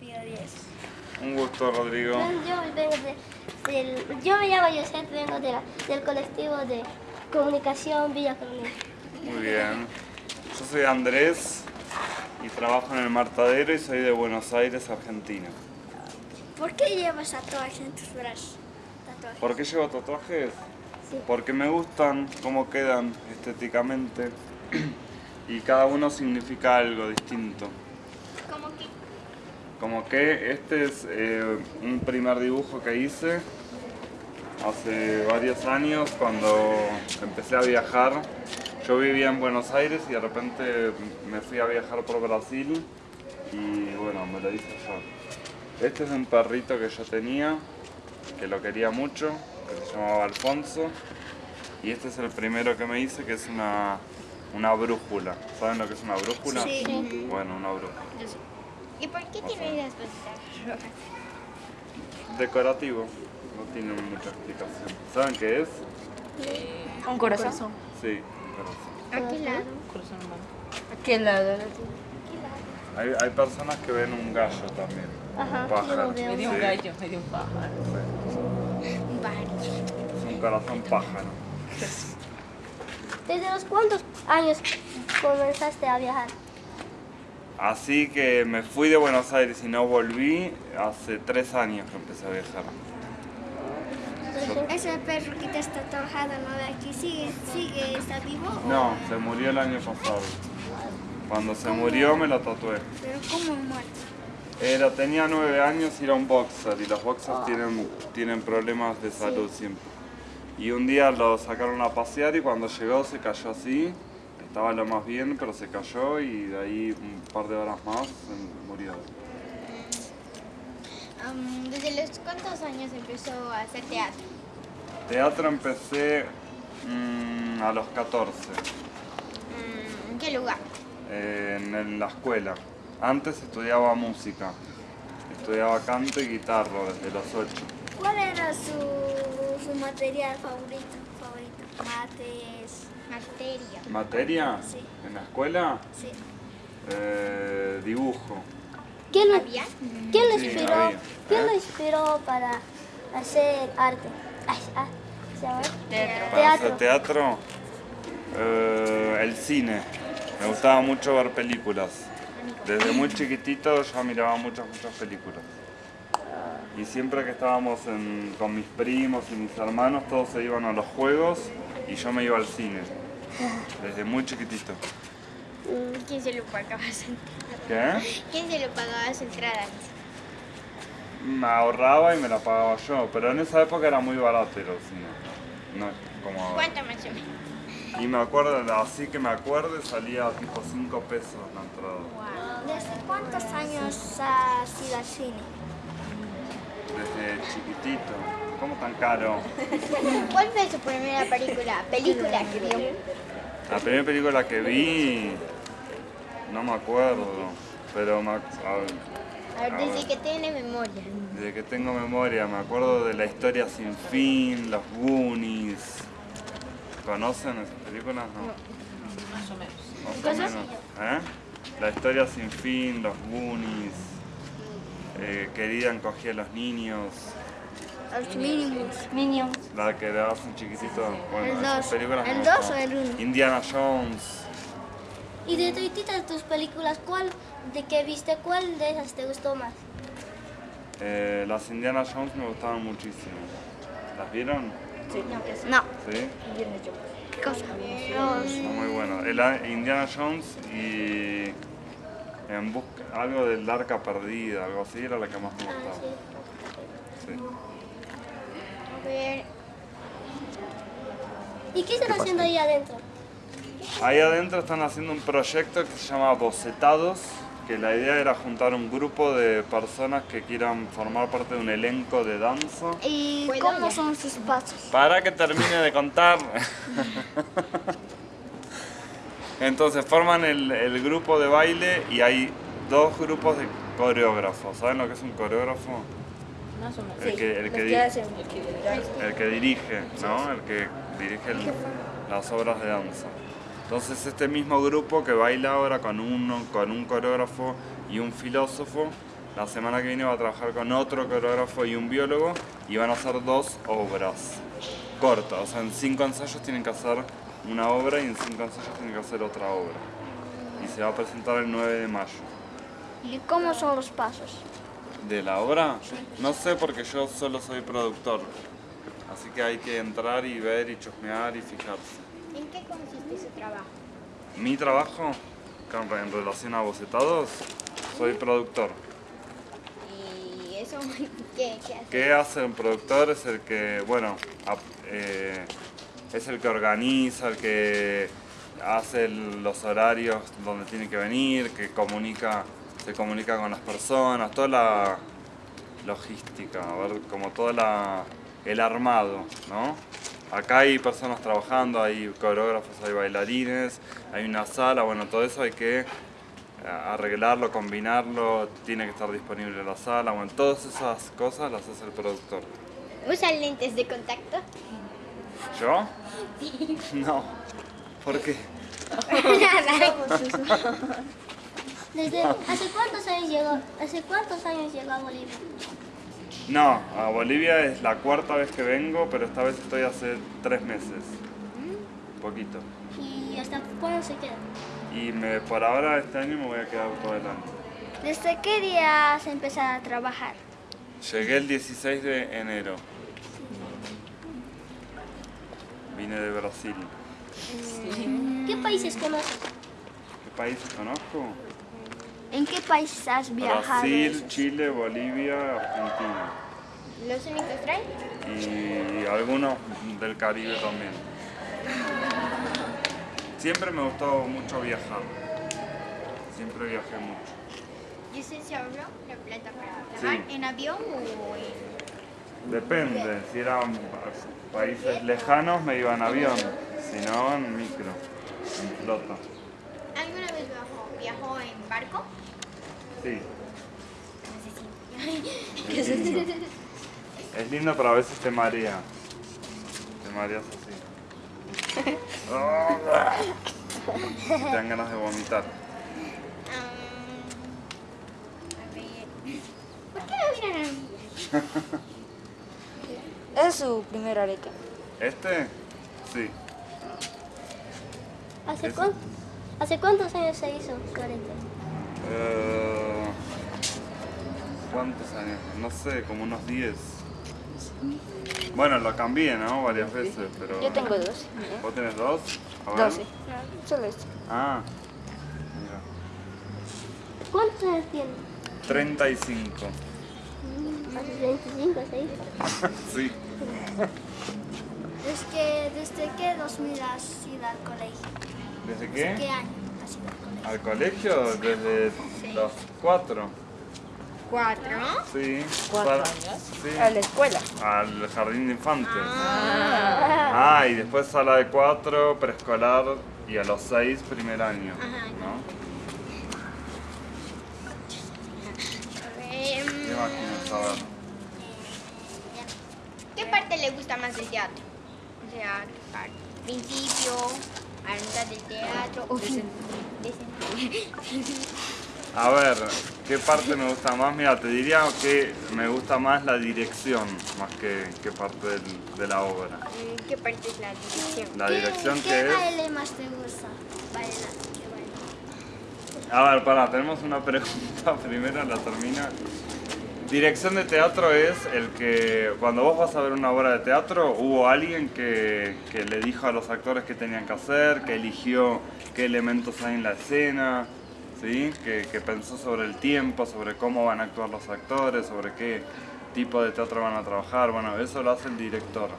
pido 10. Un gusto, Rodrigo. Yo, vengo de, del, yo me llamo Josep, vengo de la- del colectivo de comunicación Villa Coronel. Muy bien. Yo soy Andrés y trabajo en el Martadero y soy de Buenos Aires, Argentina. ¿Por qué llevas tatuajes en tus brazos? Tatuajes. ¿Por qué llevo tatuajes? Sí. Porque me gustan cómo quedan estéticamente y cada uno significa algo distinto. ¿Cómo que? Como que este es eh, un primer dibujo que hice hace varios años cuando empecé a viajar. Yo vivía en Buenos Aires y de repente me fui a viajar por Brasil y bueno, me lo hice yo. Este es un perrito que yo tenía, que lo quería mucho, que se llamaba Alfonso. Y este es el primero que me hice, que es una, una brújula. ¿Saben lo que es una brújula? Sí. Bueno, una brújula. ¿Y por qué tiene las rojas? Decorativo, no tiene mucha explicación. ¿Saben qué es? Un corazón. Sí, un corazón. ¿A qué lado? Corazón humano. Aquí al lado Hay, hay personas que ven un gallo también. Ajá, un pájaro. Me dio un gallo, me dio un pájaro. Varios. Es un corazón pájaro. ¿Desde los cuántos años comenzaste a viajar? Así que me fui de Buenos Aires y no volví hace tres años que empecé a viajar. Ese perro que te está tatuado, ¿no? De aquí, ¿sigue, sigue, está vivo? o- No, se murió el año pasado. Cuando se murió me lo tatué. Pero ¿cómo muerto? Era, tenía nueve años y era un boxer y los boxers tienen, tienen problemas de salud siempre. Y un día lo sacaron a pasear y cuando llegó se cayó así, estaba lo más bien pero se cayó y de ahí un par de horas más se murió. ¿Desde los cuántos años empezó a hacer teatro? Teatro empecé mm, a los 14 Mm, ¿En qué lugar? eh, en, en la escuela. Antes estudiaba música, estudiaba canto y guitarra desde los 8. ¿Cuál era su, su material favorito? favorito? Mates. Materia. ¿Materia? Sí. ¿En la escuela? Sí. Eh, dibujo. ¿Quién lo, ¿Había? ¿quién lo Sí, inspiró, había. ¿quién ¿Eh? lo inspiró para hacer arte? Ay, ah. Teatro. Para hacer Teatro. teatro, eh, el cine. Me gustaba mucho ver películas. Desde muy chiquitito ya miraba muchas, muchas películas. Y siempre que estábamos en- con mis primos y mis hermanos, todos se iban a los juegos y yo me iba al cine. Desde muy chiquitito. ¿Quién se lo pagaba su ¿Qué? ¿Quién se lo pagaba su entrada? Me ahorraba y me la pagaba yo, pero en esa época era muy barato ir al cine. No como. ¿Cuánto más o menos? Y me acuerdo, así que me acuerdo, salía tipo 5 pesos la entrada. ¿Desde cuántos años has ido al cine? Desde chiquitito. ¿Cómo tan caro? ¿Cuál fue su primera película? Película que vio. La primera película que vi, no me acuerdo, pero me, a- A ver, desde que tiene memoria. desde que tengo memoria me acuerdo de la historia sin fin, los Goonies. ¿Conocen esas películas? No. Más o menos. Más o menos. ¿Eh? La historia sin fin, los Goonies. Eh, querida encogía a los niños. Los mínimos. Minions. La que dabas un chiquitito. Bueno, El esas dos. películas ¿El dos gustaban. o el uno? Indiana Jones. Y de todas tus películas, ¿cuál de que viste, cuál de esas te gustó más? Eh, las Indiana Jones me gustaban muchísimo. ¿Las vieron? No. Sí. ¿Qué cosa? Son muy buenas. El Indiana Jones y en busca algo del arca perdida, algo así, era la que más me Ah, gustaba. sí. Sí. A ver. ¿Y qué están haciendo ahí adentro? Ahí adentro están haciendo un proyecto que se llama Bocetados, que la idea era juntar un grupo de personas que quieran formar parte de un elenco de danza. ¿Y cómo son sus pasos? Para que termine de contar. Entonces forman el, el grupo de baile y hay dos grupos de coreógrafos. ¿Saben lo que es un coreógrafo? Más o menos. El que, el que, el que dirige, ¿no? El que dirige el- las obras de danza. Entonces este mismo grupo que baila ahora con, uno, con un coreógrafo y un filósofo la semana que viene va a trabajar con otro coreógrafo y un biólogo y van a hacer dos obras cortas. O sea, en cinco ensayos tienen que hacer una obra y en cinco ensayos tienen que hacer otra obra. Y se va a presentar el 9 de mayo. ¿Y cómo son los pasos? ¿De la obra? No sé porque yo solo soy productor. Así que hay que entrar y ver y chusmear y fijarse. ¿En qué consiste su trabajo? Mi trabajo en relación a bocetados, soy productor. ¿Y eso qué, qué hace? ¿Qué hace un productor? Es el que, bueno, eh, es el que organiza, el que hace los horarios donde tiene que venir, que comunica, se comunica con las personas, toda la logística, como todo el armado, ¿no? Acá hay personas trabajando, hay coreógrafos, hay bailarines, hay una sala, bueno, todo eso hay que eh, arreglarlo, combinarlo, tiene que estar disponible la sala, bueno, todas esas cosas las hace el productor. ¿Usan lentes de contacto? ¿Yo? No. ¿Por qué? Desde, ¿hace, cuántos años llegó, ¿Hace cuántos años llegó a Bolivia? No, a Bolivia es la cuarta vez que vengo, pero esta vez estoy hace tres meses. Poquito. ¿Y hasta cuándo se queda? Y me, por ahora este año me voy a quedar todo el año. ¿Desde qué día se empezó a trabajar? Llegué el 16 de enero. Vine de Brasil. ¿Qué países conoces? ¿Qué países conozco? ¿En qué país has viajado? Brasil, Chile, Bolivia, Argentina. ¿Los únicos y algunos del Caribe también. Siempre me gustó mucho viajar. Siempre viajé mucho. ¿Y se ahorró la plata para viajar Sí. en avión o en...? Depende, si eran países lejanos me iba en avión, si no en micro, en flota. ¿Alguna vez viajó, viajó en barco? Sí, No sé si... es lindo. Es lindo pero a veces te marea. Te mareas así. Te dan ganas de vomitar. a ver... ¿Por qué no miran a mí? Es su primer arete. ¿Este? Sí. ¿Hace, cuán- ¿Hace cuántos años se hizo su arete? Eh, ¿Cuántos años? No sé, como unos 10. Bueno, lo cambié, ¿no? Varias veces, pero... Yo tengo dos. ¿Vos tenés dos? A ver. Doce. Solo este. Ah, mira. ¿Cuántos años tiene? 35. Hace 25 se hizo. sí. ¿Desde, ¿Desde qué 2000 has ido al colegio? ¿Desde ¿Qué qué? año has ido al colegio? ¿Al colegio? Desde los cuatro. ¿Cuatro? Sí. ¿Cuatro Para- años? Sí. A la escuela. Al jardín de infantes. Ah, y después sala de cuatro, preescolar y a los seis primer año. ¿no? A ver... ¿Qué más quieres saber? ¿Qué parte le gusta más del teatro? O sea, ¿qué parte? ¿Principio? ¿A la mitad del teatro? ¿O fin? A ver, ¿qué parte me gusta más? Mira, te diría que me gusta más la dirección, más que, que parte del- de la obra. Mm, ¿Qué parte es la dirección? La dirección ¿Qué, que ¿Qué es... baile más te gusta? ¿qué baile? A ver, pará, tenemos una pregunta primero, la termina. Dirección de teatro es el que cuando vos vas a ver una obra de teatro hubo alguien que, que le dijo a los actores qué tenían que hacer, que eligió qué elementos hay en la escena, ¿sí? que, que pensó sobre el tiempo, sobre cómo van a actuar los actores, sobre qué tipo de teatro van a trabajar. Bueno, eso lo hace el director.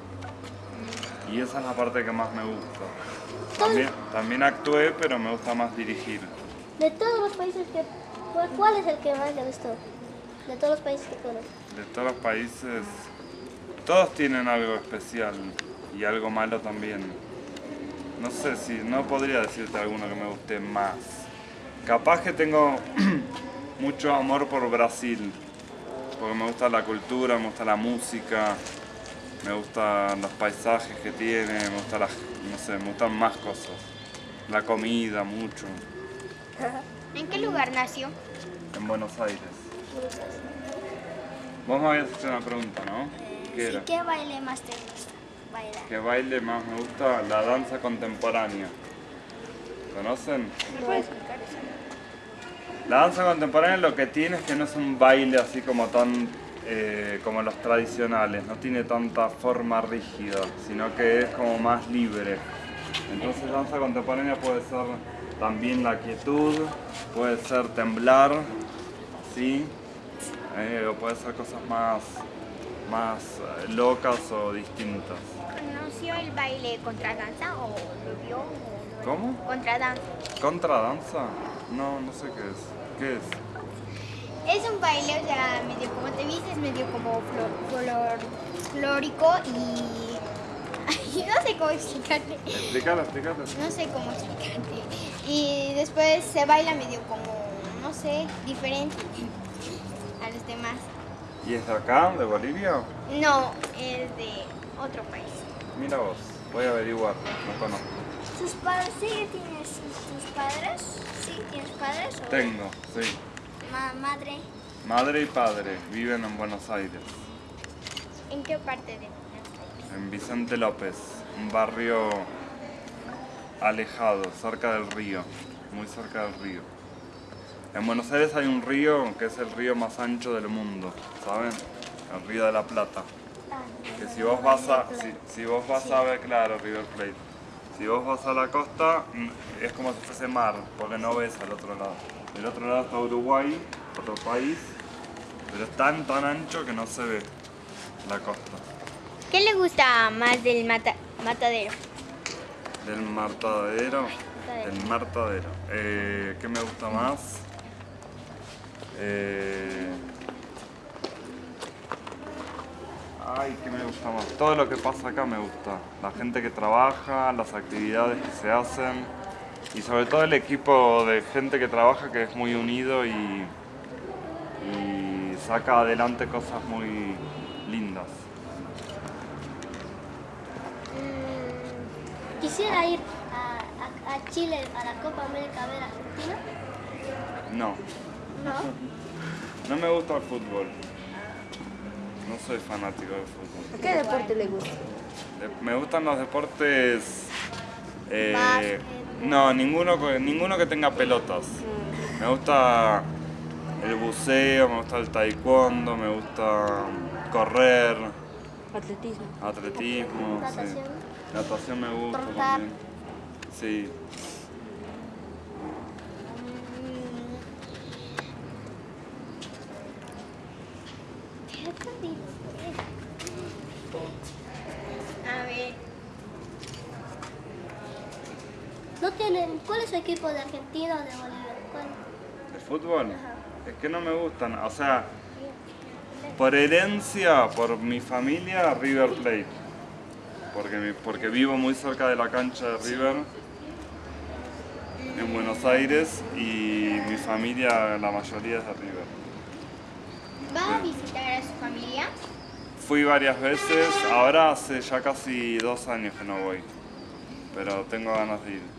Y esa es la parte que más me gusta. También, también actué, pero me gusta más dirigir. De todos los países que... ¿cuál- ¿Cuál es el que más le gustó? De todos los países que conoces. De todos los países, todos tienen algo especial y algo malo también. No sé si, no podría decirte alguno que me guste más. Capaz que tengo mucho amor por Brasil, porque me gusta la cultura, me gusta la música, me gustan los paisajes que tiene, me gusta las, no sé, me gustan más cosas. La comida, mucho, ¿En qué lugar nació? en Buenos Aires. Vos me habías hecho una pregunta, ¿no? ¿Qué Sí, era? ¿Qué baile más te gusta bailar? ¿Qué baile más me gusta? La danza contemporánea. ¿Conocen? ¿Me puedes explicar eso? La danza contemporánea lo que tiene es que no es un baile así como tan eh, como los tradicionales, no tiene tanta forma rígida, sino que es como más libre. Entonces danza contemporánea puede ser también la quietud, puede ser temblar, ¿sí? Eh, o puede ser cosas más, más eh, locas o distintas. ¿Conoció el baile contradanza o lo vio? O lo- ¿Cómo? Contradanza. ¿Contradanza? No, no sé qué es. ¿Qué es? Es un baile, o sea, medio como te viste, es medio como flor, flórico y... No sé cómo explicarte. Explícalo, explícalo. No sé cómo explicarte. Y después se baila medio como, no sé, diferente a los demás. ¿Y es de acá, de Bolivia? No, es de otro país. Mira vos, voy a averiguar, no conozco. ¿Tus padres sí tienes tus padres? Sí, tienes padres o Tengo, sí. ma- madre? Madre y padre viven en Buenos Aires, ¿En qué parte de Buenos Aires? en Vicente López, un barrio alejado, cerca del río, muy cerca del río. En Buenos Aires hay un río que es el río más ancho del mundo, ¿saben? El río de la Plata. Que si vos vas a, si, si vos vas a ver, claro, River Plate. Si vos vas a la costa, mm, es como si fuese mar, porque no ves al otro lado. Del otro lado está Uruguay, otro país, pero es tan, tan ancho que no se ve la costa. ¿Qué le gusta más del mata- matadero? Del martadero, Matadero. del martadero. Eh, ¿Qué me gusta más? Eh, Ay, ¿qué me gusta más? Todo lo que pasa acá me gusta. La gente que trabaja, las actividades que se hacen y sobre todo el equipo de gente que trabaja que es muy unido y, y saca adelante cosas muy lindas. Mm, Quisiera ir a, a- a Chile a la Copa América a ver a Argentina. No, No. me gusta el fútbol. No soy fanático del fútbol. ¿Qué deporte le gusta? Me gustan los deportes. eh, no, ninguno, ninguno que tenga pelotas. Me gusta el buceo, me gusta el taekwondo, me gusta correr, Atletismo. atletismo. sí. Natación. Natación me gusta también. Sí. A ver, ¿No tienen, ¿Cuál es su equipo de Argentina o de Bolivia? ¿Cuál? ¿El fútbol? Es que no me gustan. O sea, por herencia, por mi familia, River Plate. Porque, porque vivo muy cerca de la cancha de River en Buenos Aires y mi familia, la mayoría es de River. ¿va a visitar a su familia? Fui varias veces, ahora hace ya casi dos años que no voy, pero tengo ganas de ir.